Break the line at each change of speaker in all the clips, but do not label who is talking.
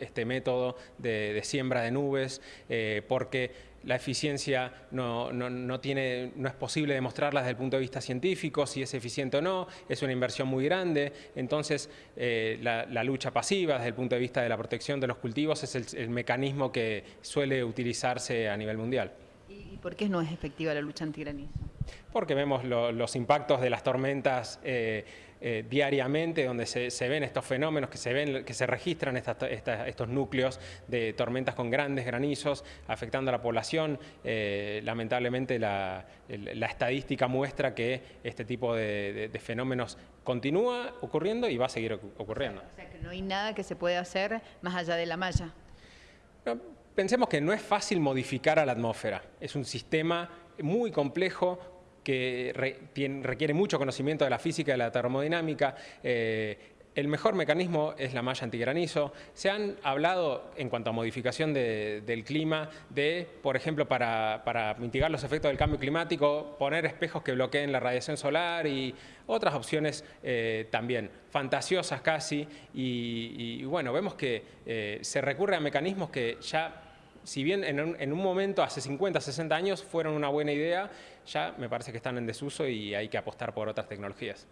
este método de, siembra de nubes, eh, porque la eficiencia no, no, tiene, no es posible demostrarla desde el punto de vista científico, si es eficiente o no, es una inversión muy grande, entonces eh, la, lucha pasiva desde el punto de vista de la protección de los cultivos es el, mecanismo que suele utilizarse a nivel mundial.
¿Y por qué no es efectiva la lucha antigranizo?
Porque vemos los impactos de las tormentas eh, eh, diariamente, donde se, ven estos fenómenos, que se, ven, que se registran estos núcleos de tormentas con grandes granizos afectando a la población. Eh, lamentablemente la, estadística muestra que este tipo de, fenómenos continúa ocurriendo y va a seguir ocurriendo.
O sea que no hay nada que se pueda hacer más allá de la malla.
pensemos que no es fácil modificar a la atmósfera. Es un sistema muy complejo que requiere mucho conocimiento de la física y de la termodinámica. Eh, el mejor mecanismo es la malla antigranizo. Se han hablado, en cuanto a modificación del clima, de, por ejemplo, para, mitigar los efectos del cambio climático, poner espejos que bloqueen la radiación solar y otras opciones eh, también, fantasiosas casi. Y, bueno, vemos que eh, se recurre a mecanismos que ya si bien en un, momento, hace 50, 60 años, fueron una buena idea, ya me parece que están en desuso y hay que apostar por otras tecnologías.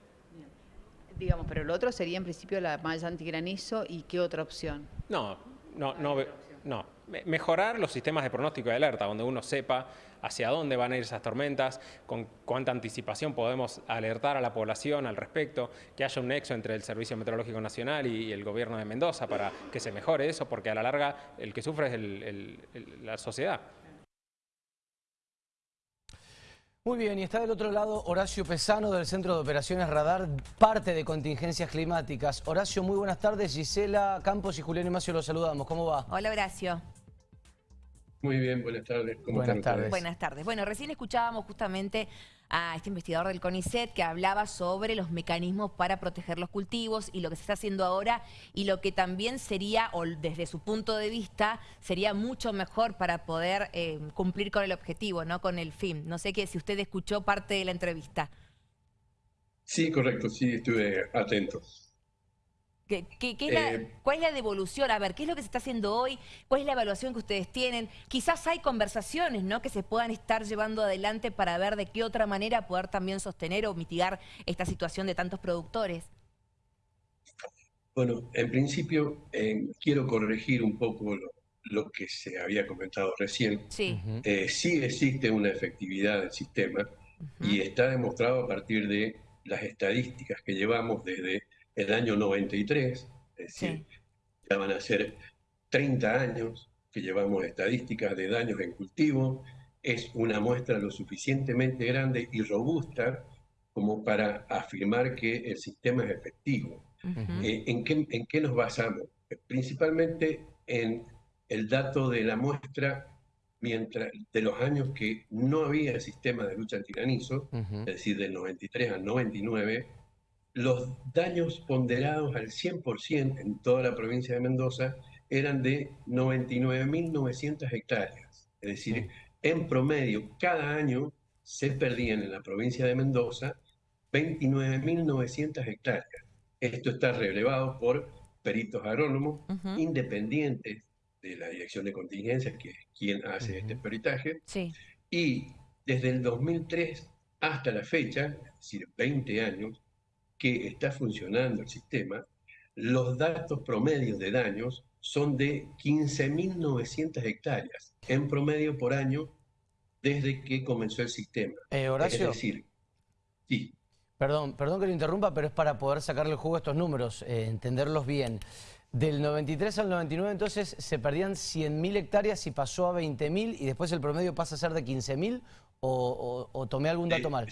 Digamos, pero lo otro sería en principio la malla antigranizo y qué otra opción.
No, no, no, no. Mejorar los sistemas de pronóstico y alerta, donde uno sepa hacia dónde van a ir esas tormentas, con cuánta anticipación podemos alertar a la población al respecto, que haya un nexo entre el Servicio Meteorológico Nacional y el gobierno de Mendoza para que se mejore eso, porque a la larga el que sufre es la sociedad.
Muy bien, y está del otro lado Horacio Pesano del Centro de Operaciones Radar, parte de contingencias climáticas. Horacio, muy buenas tardes. Gisela Campos y Julián Imacio los saludamos. ¿Cómo va?
Hola, Horacio.
Muy bien, buenas tardes.
buenas tardes. Buenas tardes. Bueno, recién escuchábamos justamente a este investigador del CONICET que hablaba sobre los mecanismos para proteger los cultivos y lo que se está haciendo ahora y lo que también sería, o desde su punto de vista, sería mucho mejor para poder eh, cumplir con el objetivo, no con el fin. No sé que si usted escuchó parte de la entrevista.
Sí, correcto, sí, estuve atento.
Eh, ¿Cuál es la devolución? A ver, ¿qué es lo que se está haciendo hoy? ¿Cuál es la evaluación que ustedes tienen? Quizás hay conversaciones ¿no? que se puedan estar llevando adelante para ver de qué otra manera poder también sostener o mitigar esta situación de tantos productores.
Bueno, en principio eh, quiero corregir un poco lo, que se había comentado recién. Sí. Eh, sí existe una efectividad del sistema y está demostrado a partir de las estadísticas que llevamos desde el año 93, es decir, ya van a ser 30 años que llevamos estadísticas de daños en cultivo, es una muestra lo suficientemente grande y robusta como para afirmar que el sistema es efectivo. Eh, ¿en, qué, ¿En qué nos basamos? Principalmente en el dato de la muestra mientras de los años que no había sistema de lucha antigranizo, es decir, del 93 al 99, los daños ponderados al 100% en toda la provincia de Mendoza eran de 99.900 hectáreas. Es decir, en promedio, cada año se perdían en la provincia de Mendoza 29.900 hectáreas. Esto está relevado por peritos agrónomos independientes de la Dirección de Contingencias, que es quien hace este peritaje. Y desde el 2003 hasta la fecha, es decir, 20 años, que está funcionando el sistema, los datos promedios de daños son de 15.900 hectáreas en promedio por año desde que comenzó el sistema.
Eh, Horacio.
Es decir, sí.
Perdón, perdón que lo interrumpa, pero es para poder sacarle el jugo a estos números, eh, entenderlos bien. Del 93 al 99 entonces se perdían 100.000 hectáreas y pasó a 20.000 y después el promedio pasa a ser de 15.000 o, o, tomé algún dato mal.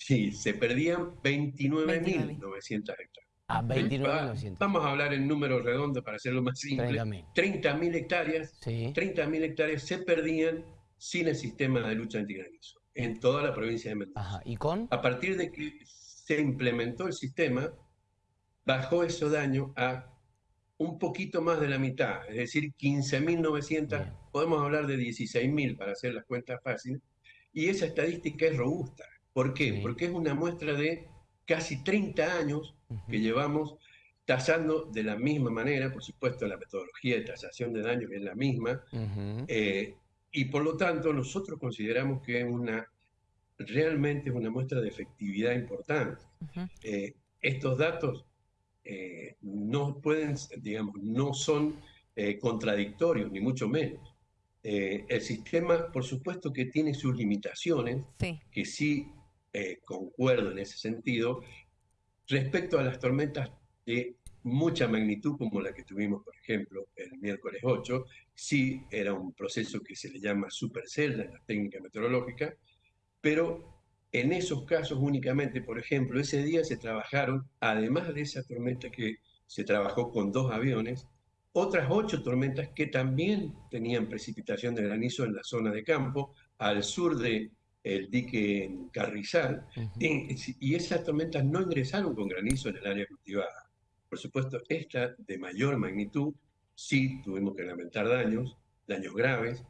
Sí, se perdían 29.900 hectáreas.
Ah, 29.900.
Vamos a hablar en números redondos para hacerlo más simple. 30.000 hectáreas, 30.000 hectáreas se perdían sin el sistema de lucha antigranizo en toda la provincia de Mendoza.
Ajá. ¿Y con?
A partir de que se implementó el sistema, bajó ese daño a un poquito más de la mitad, es decir, 15.900, podemos hablar de 16.000 para hacer las cuentas fáciles, y esa estadística es robusta. ¿Por qué? Porque es una muestra de casi 30 años que llevamos tasando de la misma manera, por supuesto la metodología de tasación de daños es la misma, eh, y por lo tanto nosotros consideramos que es una, realmente es una muestra de efectividad importante. Eh, estos datos eh, no pueden, digamos, no son contradictorios, ni mucho menos. el sistema, por supuesto que tiene sus limitaciones, que sí concuerdo en ese sentido, respecto a las tormentas de mucha magnitud como la que tuvimos, por ejemplo, el miércoles 8, sí era un proceso que se le llama supercelda en la técnica meteorológica, pero en esos casos únicamente, por ejemplo, ese día se trabajaron, además de esa tormenta que se trabajó con dos aviones, otras ocho tormentas que también tenían precipitación de granizo en la zona de campo, al sur del el dique Carrizal, y esas tormentas no ingresaron con granizo en el área cultivada. Por supuesto, esta de mayor magnitud, sí tuvimos que lamentar daños, daños graves,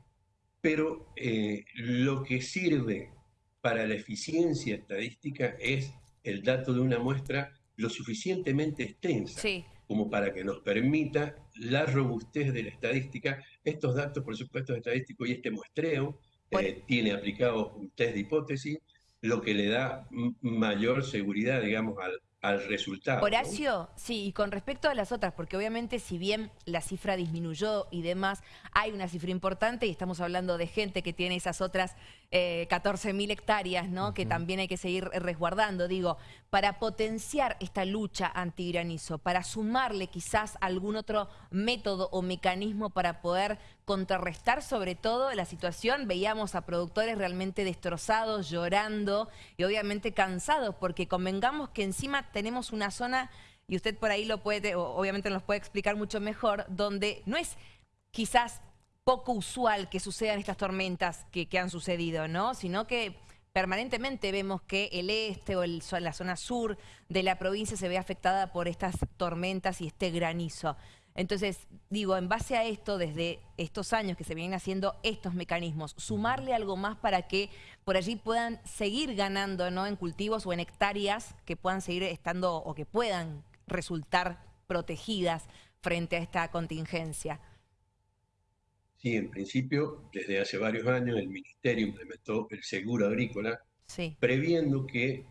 pero eh, lo que sirve para la eficiencia estadística es el dato de una muestra lo suficientemente extensa como para que nos permita la robustez de la estadística. Estos datos, por supuesto, estadísticos y este muestreo eh, tiene aplicado un test de hipótesis, lo que le da mayor seguridad, digamos, al, al resultado.
Horacio, sí, y con respecto a las otras, porque obviamente si bien la cifra disminuyó y demás, hay una cifra importante y estamos hablando de gente que tiene esas otras eh, 14.000 hectáreas, ¿no? Que también hay que seguir resguardando. Digo, para potenciar esta lucha antigranizo, para sumarle quizás algún otro método o mecanismo para poder contrarrestar sobre todo la situación. Veíamos a productores realmente destrozados, llorando y obviamente cansados, porque convengamos que encima tenemos una zona, y usted por ahí lo puede, obviamente nos puede explicar mucho mejor, donde no es quizás poco usual que sucedan estas tormentas que, han sucedido, ¿no? Sino que permanentemente vemos que el este o la zona sur de la provincia se ve afectada por estas tormentas y este granizo. Entonces, digo, en base a esto, desde estos años que se vienen haciendo estos mecanismos, sumarle algo más para que por allí puedan seguir ganando ¿no? en cultivos o en hectáreas que puedan seguir estando o que puedan resultar protegidas frente a esta contingencia.
Sí, en principio, desde hace varios años el Ministerio implementó el seguro agrícola, previendo que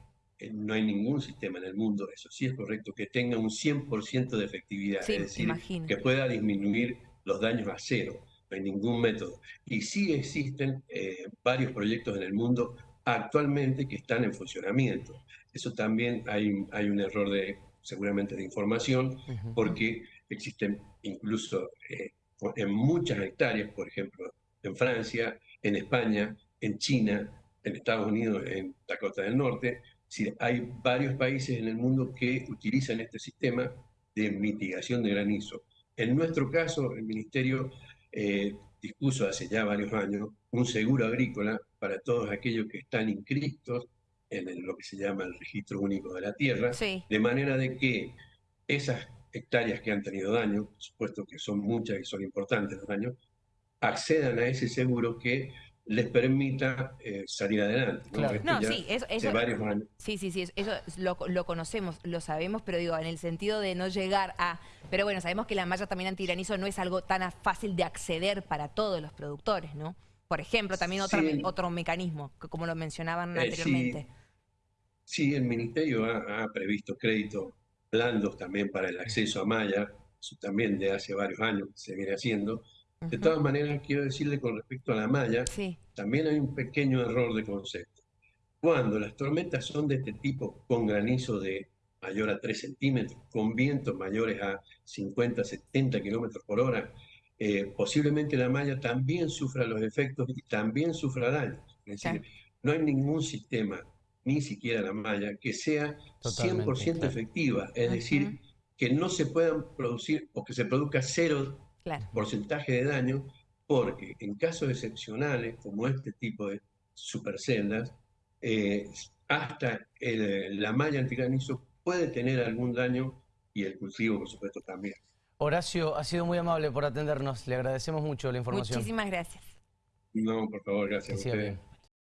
no hay ningún sistema en el mundo, eso sí es correcto, que tenga un 100% de efectividad, es decir, que pueda disminuir los daños a cero, no hay ningún método. Y sí existen eh, varios proyectos en el mundo actualmente que están en funcionamiento. Eso también hay, hay un error de, seguramente de información, porque existen incluso eh, en muchas hectáreas, por ejemplo, en Francia, en España, en China, en Estados Unidos, en Dakota del Norte. Hay varios países en el mundo que utilizan este sistema de mitigación de granizo. En nuestro caso, el Ministerio eh, dispuso hace ya varios años un seguro agrícola para todos aquellos que están inscritos en lo que se llama el registro único de la tierra, de manera de que esas hectáreas que han tenido daño, por supuesto que son muchas y son importantes los daños, accedan a ese seguro que les permita eh, salir adelante.
¿no? sí, eso, sí, sí, sí, eso lo, lo, conocemos, lo sabemos, pero digo, en el sentido de no llegar a... Pero bueno, sabemos que la malla también antiranizo no es algo tan fácil de acceder para todos los productores, ¿no? Por ejemplo, también otro, otro mecanismo, como lo mencionaban eh, anteriormente.
Sí, el Ministerio ha, ha previsto crédito blandos también para el acceso a malla, eso también de hace varios años se viene haciendo. De todas maneras, quiero decirle con respecto a la malla, también hay un pequeño error de concepto. Cuando las tormentas son de este tipo, con granizo de mayor a 3 centímetros, con vientos mayores a 50, 70 kilómetros por hora, eh, posiblemente la malla también sufra los efectos y también sufra daños. Es decir, no hay ningún sistema ni siquiera la malla, que sea 100% efectiva, es decir, que no se puedan producir o que se produzca cero porcentaje de daño, porque en casos excepcionales, como este tipo de superceldas, eh, hasta la malla antigranizo puede tener algún daño y el cultivo, por supuesto, también.
Horacio, ha sido muy amable por atendernos. Le agradecemos mucho la información.
Muchísimas gracias.
No, por favor, gracias a